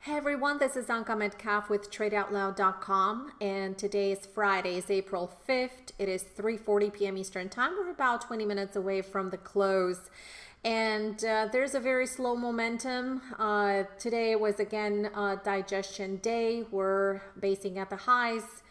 Hey everyone, this is Anka Metcalf with TradeOutloud.com and today is Friday, it's April 5th. It is 3.40 p.m. Eastern Time. We're about 20 minutes away from the close and uh, there's a very slow momentum. Uh, today was again a digestion day. We're basing at the highs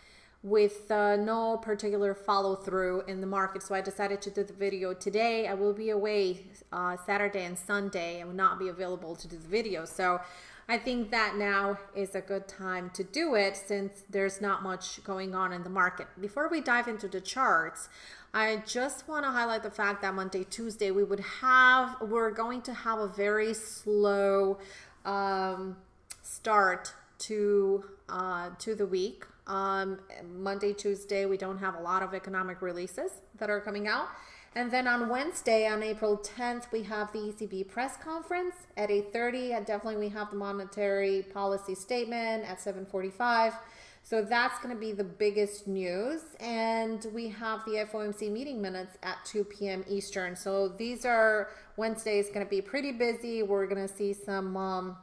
with uh, no particular follow through in the market. So I decided to do the video today. I will be away uh, Saturday and Sunday. I will not be available to do the video. So I think that now is a good time to do it since there's not much going on in the market. Before we dive into the charts, I just want to highlight the fact that Monday, Tuesday, we would have, we're going to have a very slow um, start to uh, to the week. Um, Monday, Tuesday, we don't have a lot of economic releases that are coming out. And then on Wednesday, on April 10th, we have the ECB press conference at 8.30. And definitely we have the monetary policy statement at 7.45. So that's going to be the biggest news. And we have the FOMC meeting minutes at 2 p.m. Eastern. So these are Wednesdays going to be pretty busy. We're going to see some um,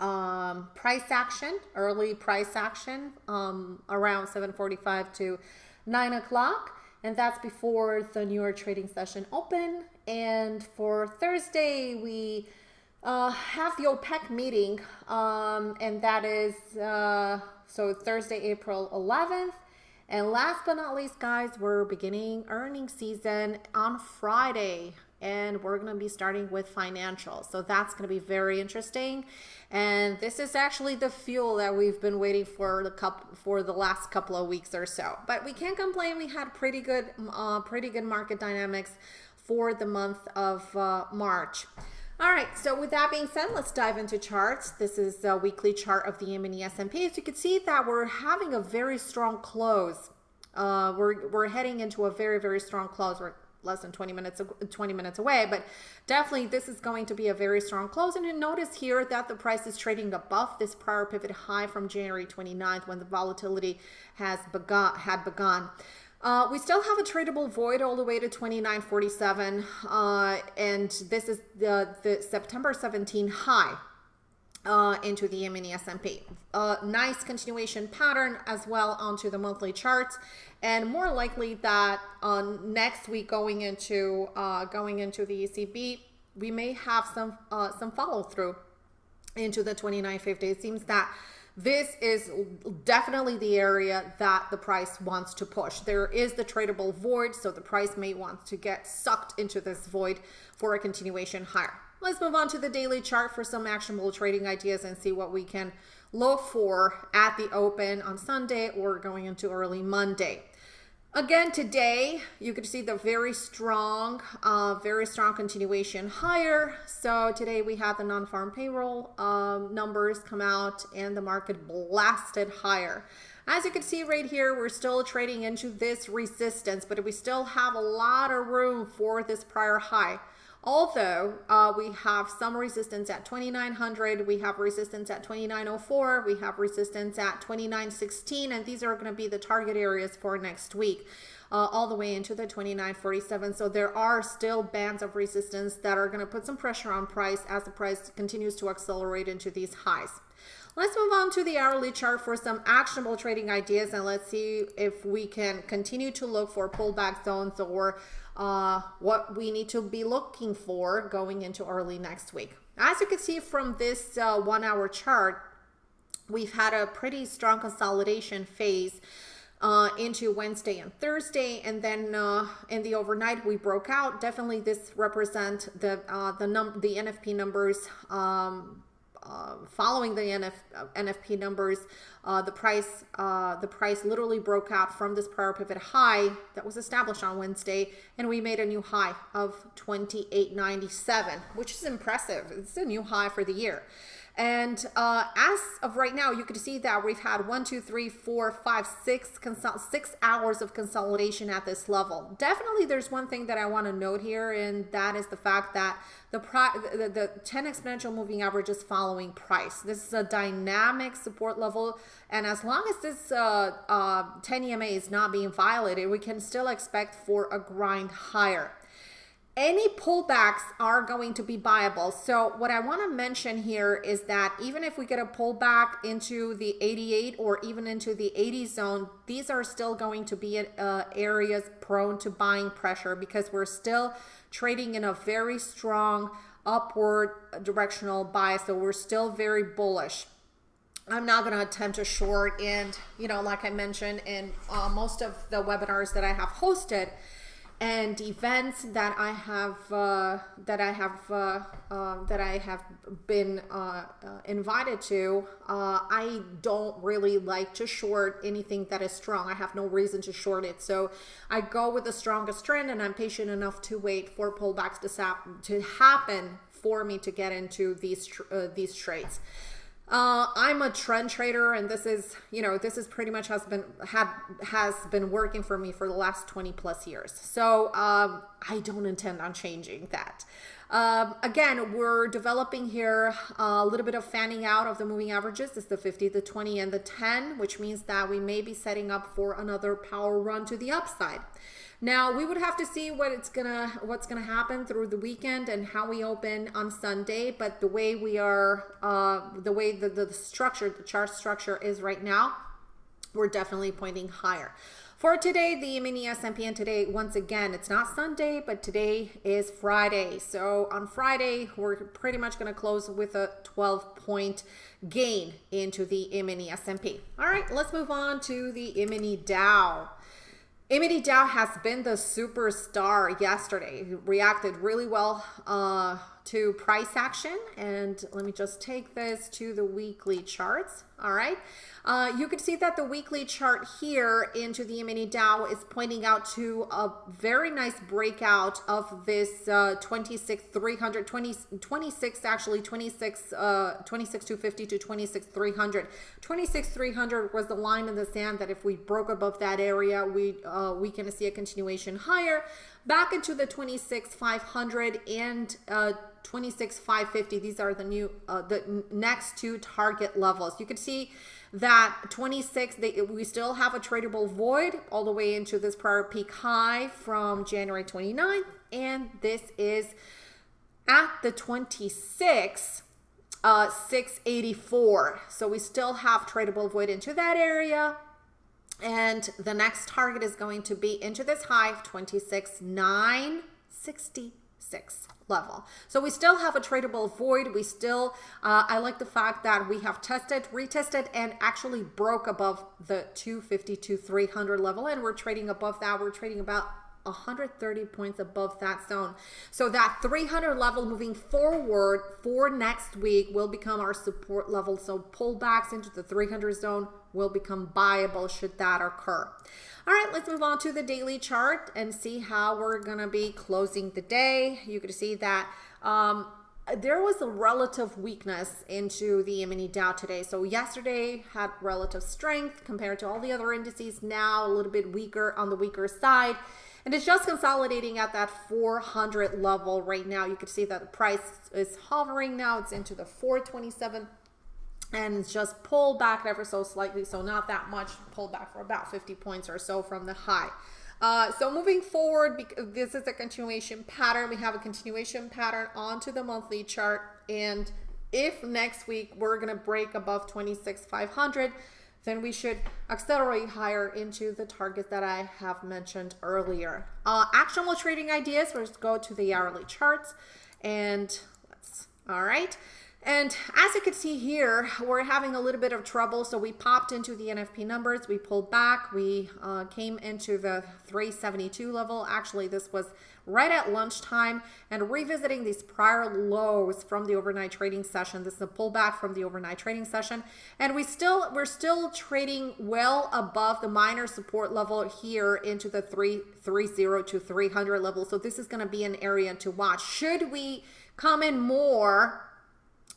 um, price action, early price action um, around 7.45 to 9 o'clock and that's before the New York trading session open. And for Thursday, we uh, have the OPEC meeting, um, and that is uh, so Thursday, April 11th. And last but not least, guys, we're beginning earning season on Friday and we're going to be starting with financials. So that's going to be very interesting. And this is actually the fuel that we've been waiting for the cup for the last couple of weeks or so. But we can't complain. We had pretty good, uh, pretty good market dynamics for the month of uh, March. All right, so with that being said, let's dive into charts. This is a weekly chart of the mini S&P. As you can see that we're having a very strong close. Uh, we're, we're heading into a very, very strong close. We're less than 20 minutes 20 minutes away but definitely this is going to be a very strong close. And you notice here that the price is trading above this prior pivot high from January 29th when the volatility has begun had begun. Uh, we still have a tradable void all the way to 29.47 uh, and this is the, the September 17 high uh, into the mini S&P. A nice continuation pattern as well onto the monthly charts, and more likely that uh, next week going into uh, going into the ECB, we may have some uh, some follow through into the 2950. It seems that this is definitely the area that the price wants to push. There is the tradable void, so the price may want to get sucked into this void for a continuation higher. Let's move on to the daily chart for some actionable trading ideas and see what we can look for at the open on Sunday or going into early Monday. Again, today, you can see the very strong, uh, very strong continuation higher. So today we had the non-farm payroll um, numbers come out and the market blasted higher. As you can see right here, we're still trading into this resistance, but we still have a lot of room for this prior high. Although uh, we have some resistance at 2900, we have resistance at 2904, we have resistance at 2916, and these are going to be the target areas for next week. Uh, all the way into the 2947 so there are still bands of resistance that are going to put some pressure on price as the price continues to accelerate into these highs Let's move on to the hourly chart for some actionable trading ideas and let's see if we can continue to look for pullback zones or uh, what we need to be looking for going into early next week. As you can see from this uh, one hour chart, we've had a pretty strong consolidation phase uh, into Wednesday and Thursday, and then uh, in the overnight we broke out. Definitely, this represent the uh, the num the NFP numbers um, uh, following the NF, uh, NFP numbers, uh, the price uh, the price literally broke out from this prior pivot high that was established on Wednesday, and we made a new high of 28.97, which is impressive. It's a new high for the year. And uh, as of right now, you can see that we've had one, two, three, four, five, six, six hours of consolidation at this level. Definitely, there's one thing that I want to note here, and that is the fact that the, the, the 10 exponential moving average is following price. This is a dynamic support level, and as long as this uh, uh, 10 EMA is not being violated, we can still expect for a grind higher. Any pullbacks are going to be viable. So what I want to mention here is that even if we get a pullback into the 88 or even into the 80 zone, these are still going to be uh, areas prone to buying pressure because we're still trading in a very strong upward directional bias. So we're still very bullish. I'm not going to attempt a short and, you know, like I mentioned in uh, most of the webinars that I have hosted, and events that I have uh, that I have uh, uh, that I have been uh, uh, invited to, uh, I don't really like to short anything that is strong. I have no reason to short it, so I go with the strongest trend, and I'm patient enough to wait for pullbacks to, sap- to happen for me to get into these these trades. Uh, I'm a trend trader, and this is, you know, this is pretty much has been had has been working for me for the last 20 plus years. So um, I don't intend on changing that. Um, again, we're developing here a little bit of fanning out of the moving averages. It's the 50, the 20, and the 10, which means that we may be setting up for another power run to the upside. Now we would have to see what it's gonna what's gonna happen through the weekend and how we open on Sunday. But the way we are, uh, the way the, the structure, the chart structure is right now, we're definitely pointing higher. For today, the mini S&P and today, once again, it's not Sunday, but today is Friday. So on Friday, we're pretty much going to close with a 12 point gain into the mini S&P. All right, let's move on to the mini Dow. Imity Dow has been the superstar yesterday. He reacted really well uh, to price action. And let me just take this to the weekly charts. All right. Uh, you can see that the weekly chart here into the mini Dow is pointing out to a very nice breakout of this uh, 26 300 20, 26 actually 26 uh 26 250 to 26 300 26 300 was the line in the sand that if we broke above that area we uh we can see a continuation higher back into the 26 500 and uh 26 550 these are the new uh the next two target levels. You can see that 26 they, we still have a tradable void all the way into this prior peak high from January 29th and this is at the 26 uh 684 so we still have tradable void into that area and the next target is going to be into this high of 26 966 level. So we still have a tradable void. We still, uh, I like the fact that we have tested, retested, and actually broke above the 250 to 300 level. And we're trading above that. We're trading about 130 points above that zone. So that 300 level moving forward for next week will become our support level. So pullbacks into the 300 zone will become buyable should that occur. All right, let's move on to the daily chart and see how we're going to be closing the day. You can see that um, there was a relative weakness into the mini Dow today. So yesterday had relative strength compared to all the other indices. Now a little bit weaker on the weaker side. And it's just consolidating at that 400 level right now. You can see that the price is hovering now. It's into the 427 and it's just pulled back ever so slightly. So not that much, pulled back for about 50 points or so from the high. Uh, so moving forward, this is a continuation pattern, we have a continuation pattern onto the monthly chart. And if next week we're going to break above 26,500, then we should accelerate higher into the target that I have mentioned earlier. Uh, actionable trading ideas, let's go to the hourly charts and let's, all right. And as you can see here, we're having a little bit of trouble. So we popped into the NFP numbers, we pulled back, we uh, came into the 372 level. Actually, this was right at lunchtime and revisiting these prior lows from the overnight trading session. This is a pullback from the overnight trading session. And we still, we're still trading well above the minor support level here into the 330 to 300 level. So this is gonna be an area to watch. Should we come in more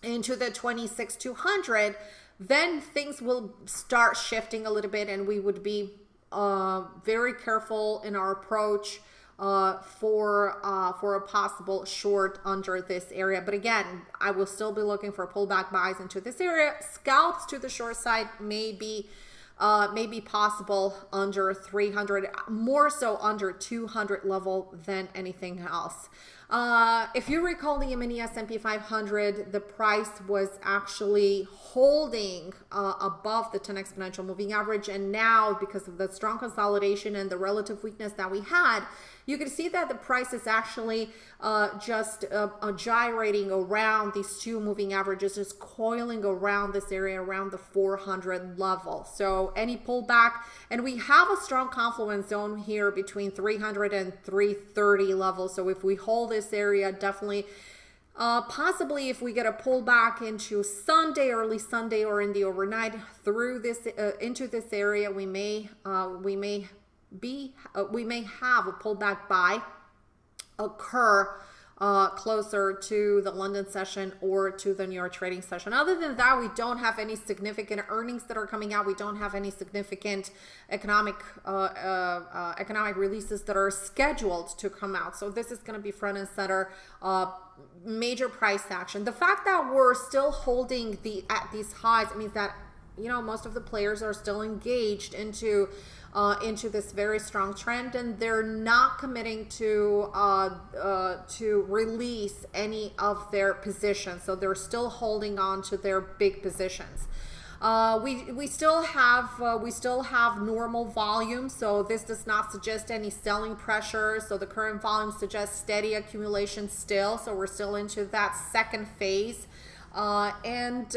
into the 26200 then things will start shifting a little bit and we would be uh, very careful in our approach uh, for uh, for a possible short under this area. But again, I will still be looking for pullback buys into this area. Scalps to the short side may be uh, may be possible under 300, more so under 200 level than anything else. Uh, if you recall the mini S&P 500, the price was actually holding uh, above the 10 exponential moving average. And now because of the strong consolidation and the relative weakness that we had, you can see that the price is actually uh, just uh, uh, gyrating around these two moving averages, just coiling around this area, around the 400 level. So any pullback, and we have a strong confluence zone here between 300 and 330 levels. So if we hold this area, definitely uh, possibly if we get a pullback into Sunday, early Sunday, or in the overnight through this uh, into this area, we may uh, we may be uh, we may have a pullback buy occur uh, closer to the London session or to the New York trading session. Other than that, we don't have any significant earnings that are coming out. We don't have any significant economic uh, uh, uh economic releases that are scheduled to come out. So this is going to be front and center. Uh, major price action. The fact that we're still holding the at these highs means that you know most of the players are still engaged into uh, into this very strong trend and they're not committing to uh, uh, to release any of their positions. So they're still holding on to their big positions. Uh, we we still have uh, we still have normal volume so this does not suggest any selling pressure. So the current volume suggests steady accumulation still. So we're still into that second phase. Uh, and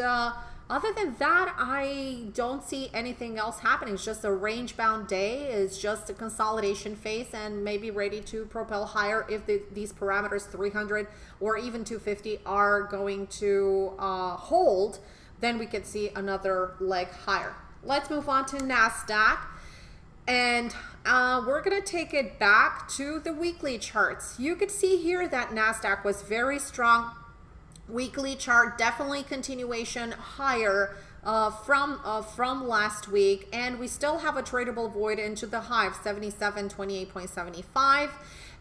other than that, I don't see anything else happening. It's just a range bound day. It's just a consolidation phase and maybe ready to propel higher if the, these parameters 300 or even 250 are going to uh, hold, then we could see another leg higher. Let's move on to NASDAQ. And uh, we're going to take it back to the weekly charts. You could see here that NASDAQ was very strong weekly chart definitely continuation higher uh, from uh, from last week. And we still have a tradable void into the high of 77 28.75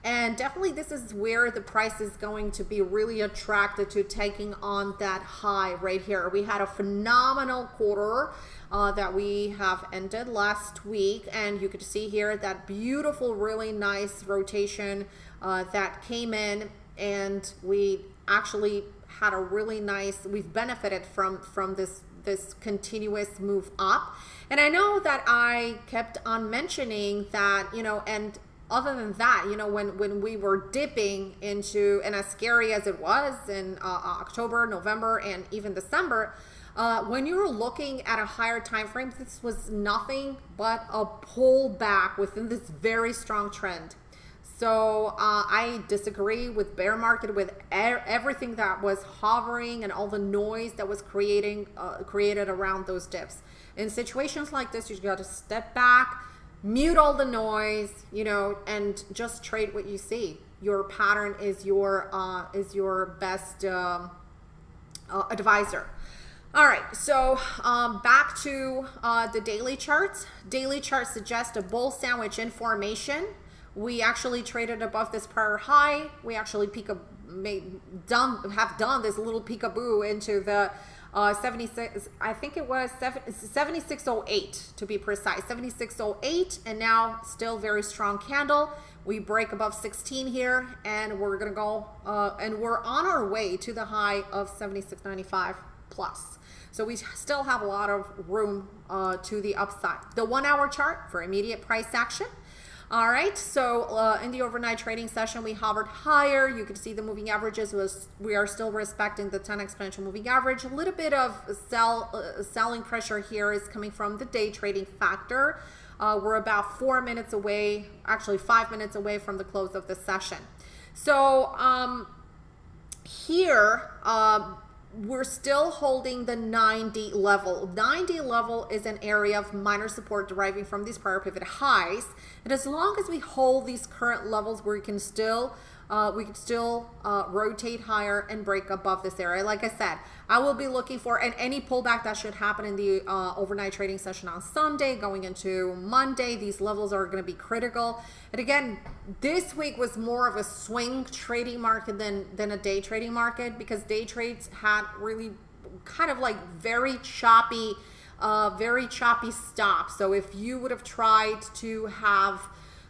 and definitely this is where the price is going to be really attracted to taking on that high right here. We had a phenomenal quarter uh, that we have ended last week. And you could see here that beautiful really nice rotation uh, that came in. And we actually had a really nice we've benefited from from this this continuous move up. And i know that i kept on mentioning that you know and other than that you know when when we were dipping into and as scary as it was in uh, uh october november and even december uh, when you were looking at a higher time frame this was nothing but a pullback within this very strong trend so uh, I disagree with bear market with everything that was hovering and all the noise that was creating uh, created around those dips. In situations like this, you've got to step back, mute all the noise, you know, and just trade what you see. Your pattern is your uh, is your best um, uh, advisor. All right, so um, back to uh, the daily charts. Daily charts suggest a bull sandwich in formation. We actually traded above this prior high. We actually peek a, made, done, have done this little peekaboo into the uh, 76, I think it was 7608 to be precise, 7608, and now still very strong candle. We break above 16 here, and we're gonna go, uh, and we're on our way to the high of 7695 plus. So we still have a lot of room uh, to the upside. The one hour chart for immediate price action. All right, so uh, in the overnight trading session, we hovered higher. You can see the moving averages was we are still respecting the 10 exponential moving average. A little bit of sell uh, selling pressure here is coming from the day trading factor. Uh, we're about four minutes away, actually five minutes away from the close of the session. So um, here, um, we're still holding the 90 level. 90 level is an area of minor support deriving from these prior pivot highs. And as long as we hold these current levels where we can still uh, we could still uh, rotate higher and break above this area. Like I said, I will be looking for and any pullback that should happen in the uh, overnight trading session on Sunday going into Monday. These levels are going to be critical. And again, this week was more of a swing trading market than than a day trading market because day trades had really kind of like very choppy uh, very choppy stop. So if you would have tried to have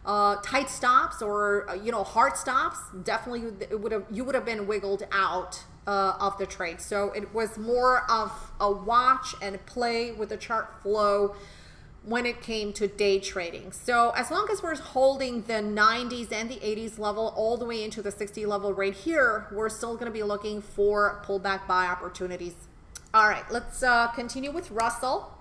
uh, tight stops or uh, you know hard stops, definitely it would have you would have been wiggled out uh, of the trade. So it was more of a watch and play with the chart flow when it came to day trading. So as long as we're holding the 90s and the 80s level all the way into the 60 level right here, we're still going to be looking for pullback buy opportunities. All right, let's uh, continue with Russell.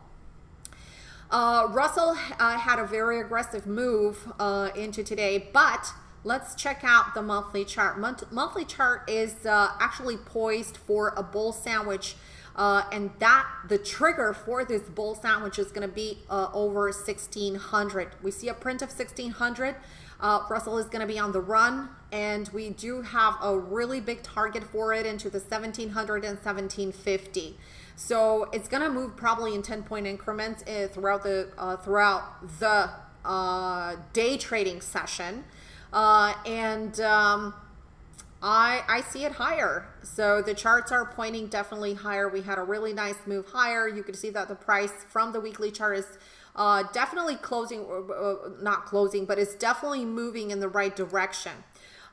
Uh, Russell uh, had a very aggressive move uh, into today, but let's check out the monthly chart. Month monthly chart is uh, actually poised for a bull sandwich uh, and that the trigger for this bull sandwich is going to be uh, over 1600. We see a print of 1600. Uh, Russell is going to be on the run, and we do have a really big target for it into the 1700 and 1750. So it's going to move probably in 10 point increments uh, throughout the uh, throughout the uh, day trading session, and. Um, I, I see it higher. So the charts are pointing definitely higher. We had a really nice move higher. You can see that the price from the weekly chart is uh, definitely closing, uh, uh not closing, but it's definitely moving in the right direction.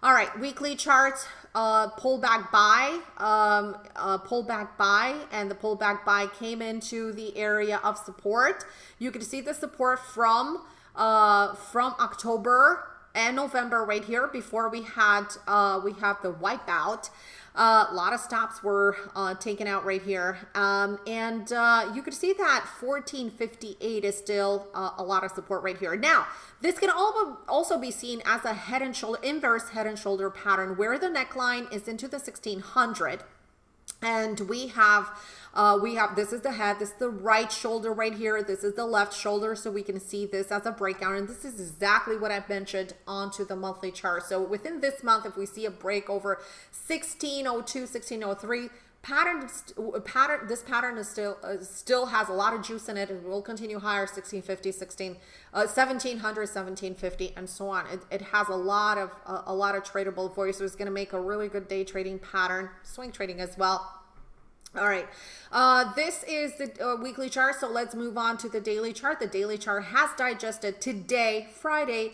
All right, weekly charts, uh, pullback buy, um, uh, pullback buy, and the pullback buy came into the area of support. You can see the support from uh, from October and November right here before we had uh, we have the wipeout. Uh, a lot of stops were uh, taken out right here. Um, and uh, you could see that 1458 is still uh, a lot of support right here. Now, this can also be seen as a head and shoulder, inverse head and shoulder pattern where the neckline is into the 1600 and we have uh, we have this is the head this is the right shoulder right here this is the left shoulder so we can see this as a breakout and this is exactly what I've mentioned onto the monthly chart. So within this month if we see a break over 1602 1603 pattern pattern this pattern is still uh, still has a lot of juice in it and will continue higher 1650 16 uh, 1700 1750 and so on. It, it has a lot of uh, a lot of tradable voids so it's going to make a really good day trading pattern swing trading as well all right, uh, this is the uh, weekly chart. So let's move on to the daily chart. The daily chart has digested today, Friday,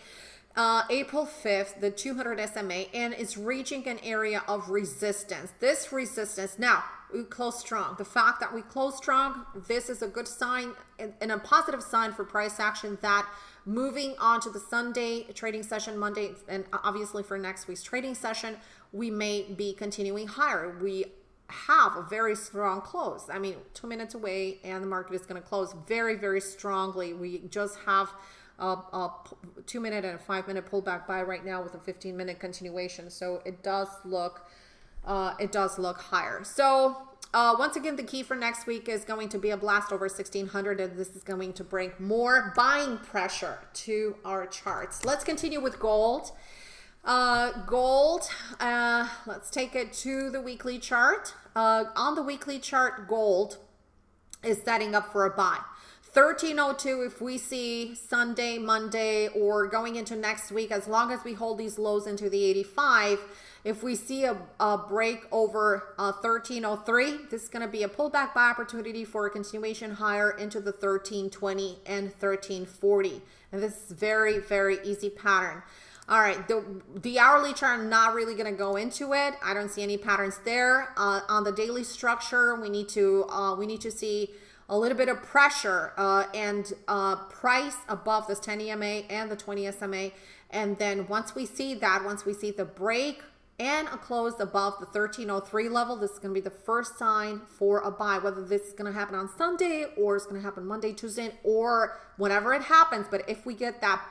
uh, April 5th, the 200 SMA, and it's reaching an area of resistance. This resistance, now we close strong. The fact that we close strong, this is a good sign and a positive sign for price action that moving on to the Sunday trading session, Monday, and obviously for next week's trading session, we may be continuing higher. We have a very strong close. I mean, two minutes away and the market is going to close very, very strongly. We just have a, a two minute and a five minute pullback buy right now with a 15 minute continuation. So it does look, uh, it does look higher. So uh, once again, the key for next week is going to be a blast over 1600 and this is going to bring more buying pressure to our charts. Let's continue with gold. Uh, gold, uh, let's take it to the weekly chart. Uh, on the weekly chart, gold is setting up for a buy. 1302 if we see Sunday, Monday, or going into next week, as long as we hold these lows into the 85, if we see a, a break over uh, 1303, this is going to be a pullback buy opportunity for a continuation higher into the 1320 and 1340. And this is very, very easy pattern. All right, the, the hourly chart, I'm not really going to go into it. I don't see any patterns there. Uh, on the daily structure, we need to uh, we need to see a little bit of pressure uh, and uh, price above this 10 EMA and the 20 SMA. And then once we see that, once we see the break and a close above the 1303 level, this is going to be the first sign for a buy, whether this is going to happen on Sunday or it's going to happen Monday, Tuesday, or whenever it happens. But if we get that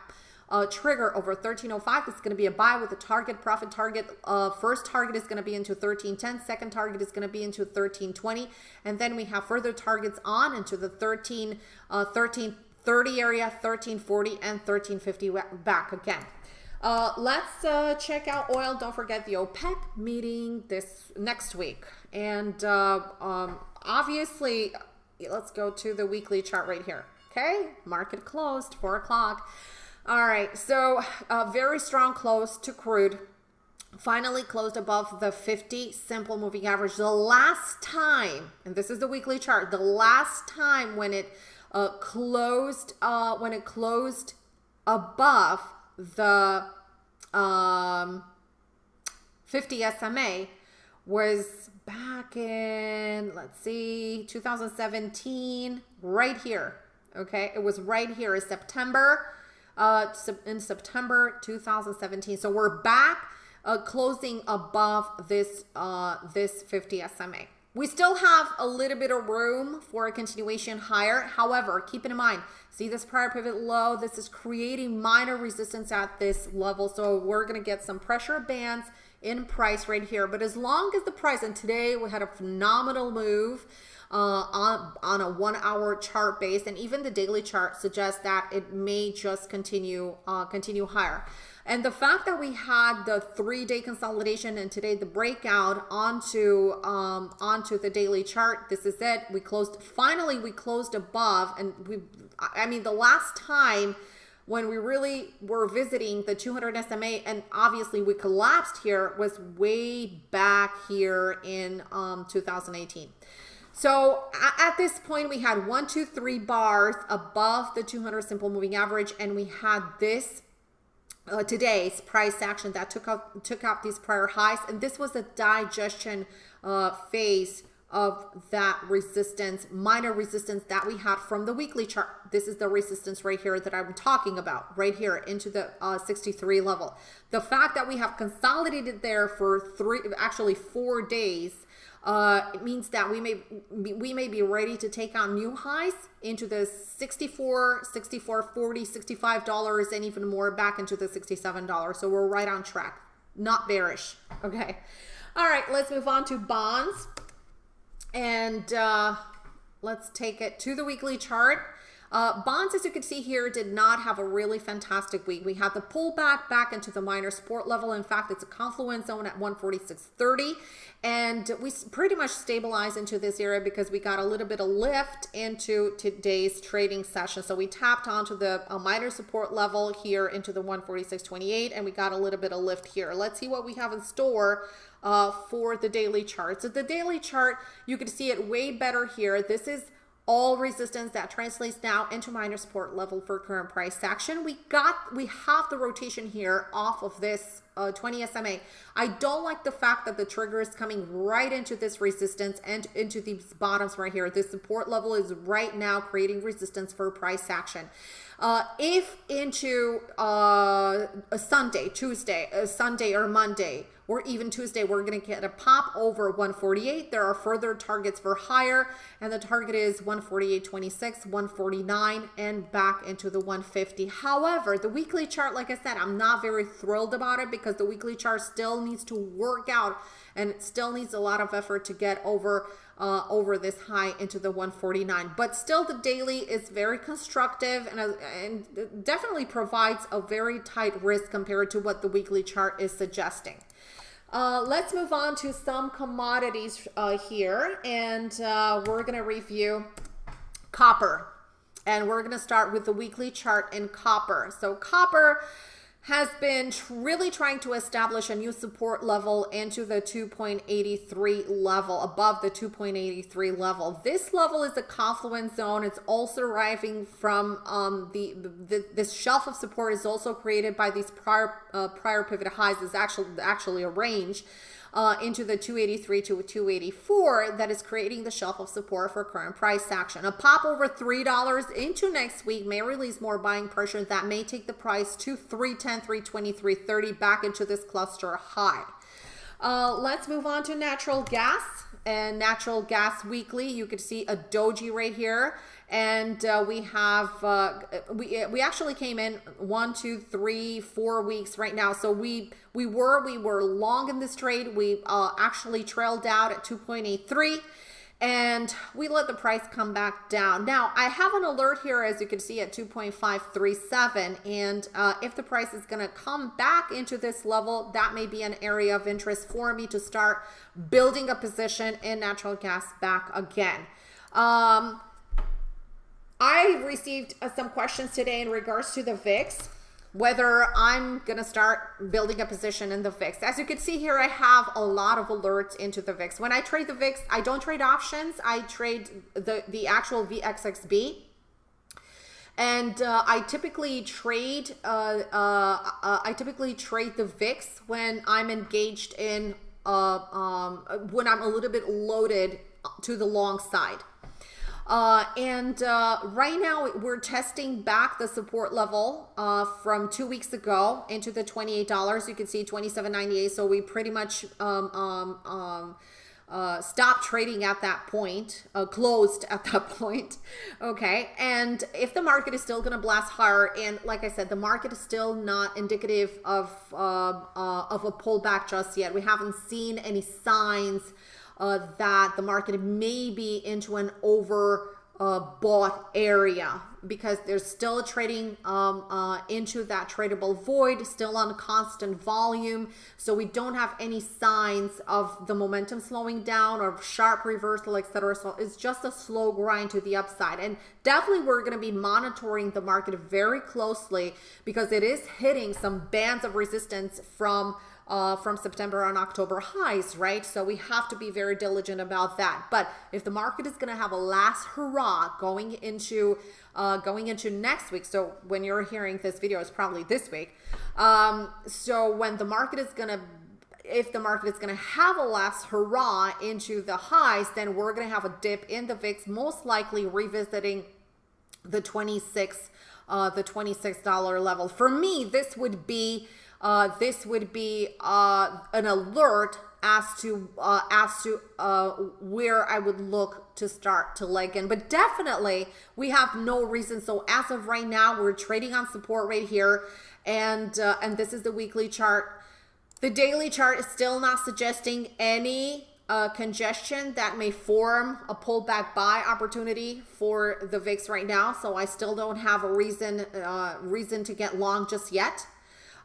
uh, trigger over 1305. It's going to be a buy with a target profit target. Uh, first target is going to be into 1310. Second target is going to be into 1320. And then we have further targets on into the 13, uh, 1330 area, 1340 and 1350 back again. Uh, let's uh, check out oil. Don't forget the OPEC meeting this next week. And uh, um, obviously, let's go to the weekly chart right here. Okay, market closed, 4 o'clock. All right, so a very strong close to crude finally closed above the 50 simple moving average. The last time, and this is the weekly chart, the last time when it uh, closed, uh, when it closed above the um, 50 SMA was back in, let's see, 2017, right here. Okay, it was right here in September, uh, in September 2017. So we're back uh, closing above this uh, this 50 SMA. We still have a little bit of room for a continuation higher. However, keep in mind, see this prior pivot low, this is creating minor resistance at this level. So we're gonna get some pressure bands in price right here. But as long as the price, and today we had a phenomenal move, uh, on, on a one hour chart base and even the daily chart suggests that it may just continue uh, continue higher. And the fact that we had the three day consolidation and today the breakout onto um, onto the daily chart, this is it. We closed, finally we closed above and we, I mean, the last time when we really were visiting the 200 SMA and obviously we collapsed here was way back here in um, 2018. So at this point, we had one, two, three bars above the 200 simple moving average, and we had this uh, today's price action that took out took out these prior highs, and this was a digestion uh, phase of that resistance, minor resistance that we had from the weekly chart. This is the resistance right here that I'm talking about, right here into the uh, 63 level. The fact that we have consolidated there for three, actually four days, uh, it means that we may we may be ready to take on new highs into the 64 64 40 65 dollars and even more back into the 67 dollars. So we're right on track. Not bearish. Okay. All right let's move on to bonds. And uh, let's take it to the weekly chart uh, bonds, as you can see here, did not have a really fantastic week. We had the pullback back into the minor support level. In fact, it's a confluence zone at 146.30. And we pretty much stabilized into this area because we got a little bit of lift into today's trading session. So we tapped onto the uh, minor support level here into the 146.28 and we got a little bit of lift here. Let's see what we have in store uh, for the daily chart. So the daily chart, you can see it way better here. This is all resistance that translates now into minor support level for current price action. We got, we have the rotation here off of this uh, 20 SMA. I don't like the fact that the trigger is coming right into this resistance and into these bottoms right here. This support level is right now creating resistance for price action. Uh, if into uh, a Sunday, Tuesday, a Sunday or Monday, or even Tuesday, we're going to get a pop over 148. There are further targets for higher, and the target is 148.26, 149, and back into the 150. However, the weekly chart, like I said, I'm not very thrilled about it because the weekly chart still needs to work out and it still needs a lot of effort to get over uh, over this high into the 149 but still the daily is very constructive and, uh, and definitely provides a very tight risk compared to what the weekly chart is suggesting uh, let's move on to some commodities uh, here, and uh, we're going to review copper. And we're going to start with the weekly chart in copper. So copper has been really trying to establish a new support level into the 2.83 level, above the 2.83 level. This level is a confluence zone. It's also arriving from um, the, the this shelf of support is also created by these prior uh, prior pivot highs. Is actually actually a range uh, into the 283 to 284 that is creating the shelf of support for current price action. A pop over $3 into next week may release more buying pressure that may take the price to 310, 320, 330 back into this cluster high. Uh, let's move on to natural gas and natural gas weekly. You can see a doji right here and uh, we have uh, we we actually came in one two three four weeks right now. So we we were we were long in this trade. We uh, actually trailed out at 2.83 and we let the price come back down. Now i have an alert here as you can see at 2.537 and uh, if the price is going to come back into this level that may be an area of interest for me to start building a position in natural gas back again. Um, I received uh, some questions today in regards to the VIX. whether I'm gonna start building a position in the VIX. As you can see here, I have a lot of alerts into the VIX. When I trade the VIX, I don't trade options. I trade the, the actual VXXB. And uh, I typically trade, uh, uh, uh I typically trade the VIX when I'm engaged in, uh, um, when I'm a little bit loaded to the long side. Uh, and uh, right now we're testing back the support level uh, from two weeks ago into the $28. You can see 27.98. So we pretty much um, um, um, uh, stopped trading at that point, uh, closed at that point. Okay. And if the market is still going to blast higher, and like I said, the market is still not indicative of, uh, uh, of a pullback just yet. We haven't seen any signs uh, that the market may be into an over uh, bought area because there's still trading um, uh, into that tradable void, still on constant volume. So we don't have any signs of the momentum slowing down or sharp reversal, etc. So it's just a slow grind to the upside. And definitely we're going to be monitoring the market very closely because it is hitting some bands of resistance from uh, from September and October highs, right? So we have to be very diligent about that. But if the market is going to have a last hurrah going into uh, going into next week, so when you're hearing this video, it's probably this week. Um, so when the market is going to if the market is going to have a last hurrah into the highs, then we're going to have a dip in the VIX, most likely revisiting the 26 uh, the $26 level. For me, this would be uh, this would be uh, an alert as to uh, as to uh, where I would look to start to leg in. But definitely, we have no reason. So as of right now, we're trading on support right here, and uh, and this is the weekly chart. The daily chart is still not suggesting any uh, congestion that may form a pullback buy opportunity for the VIX right now. So I still don't have a reason uh, reason to get long just yet.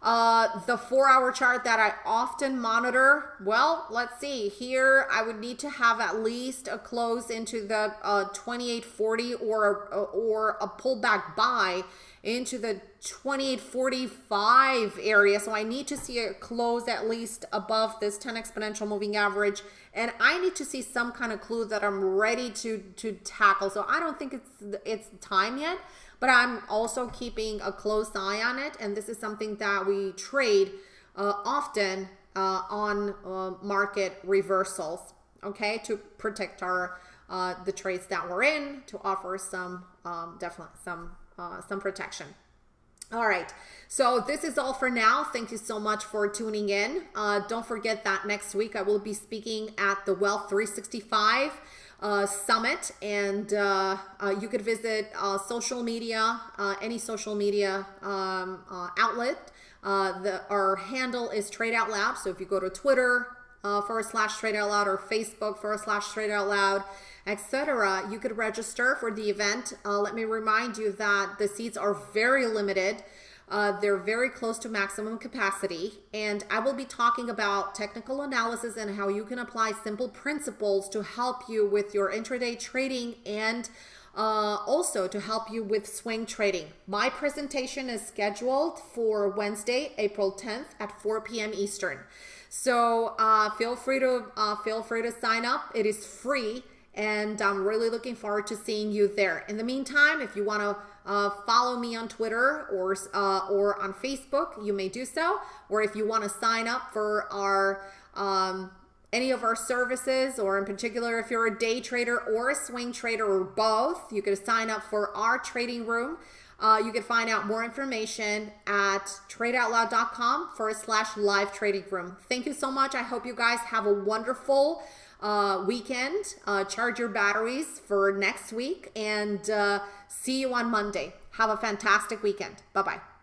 Uh, the four hour chart that I often monitor, well, let's see here. I would need to have at least a close into the uh, 2840 or, or a pullback buy into the 2845 area. So I need to see a close at least above this 10 exponential moving average. And I need to see some kind of clue that I'm ready to, to tackle. So I don't think it's, it's time yet but I'm also keeping a close eye on it. And this is something that we trade uh, often uh, on uh, market reversals, okay, to protect our uh, the trades that we're in to offer some um, definitely some uh, some protection. All right, so this is all for now. Thank you so much for tuning in. Uh, don't forget that next week I will be speaking at the Wealth 365 uh, summit and uh, uh, you could visit uh, social media, uh, any social media um, outlet. the, our handle is Trade Out Loud. So if you go to Twitter forward slash Trade Out Loud or Facebook forward slash Trade Out Loud, etc., you could register for the event. let me remind you that the seats are very limited. Uh, they're very close to maximum capacity. And I will be talking about technical analysis and how you can apply simple principles to help you with your intraday trading and uh, also to help you with swing trading. My presentation is scheduled for Wednesday, April 10th at 4 p.m. Eastern. So uh, feel free to uh, feel free to sign up. It is free, and I'm really looking forward to seeing you there. In the meantime, if you want to uh, follow me on Twitter or uh, or on Facebook, you may do so. Or if you want to sign up for our um, any of our services, or in particular, if you're a day trader or a swing trader or both, you could sign up for our trading room. Uh, you can find out more information at tradeoutloud.com forward slash live trading room. Thank you so much. I hope you guys have a wonderful uh, weekend. Uh, charge your batteries for next week and uh, see you on Monday. Have a fantastic weekend. Bye bye.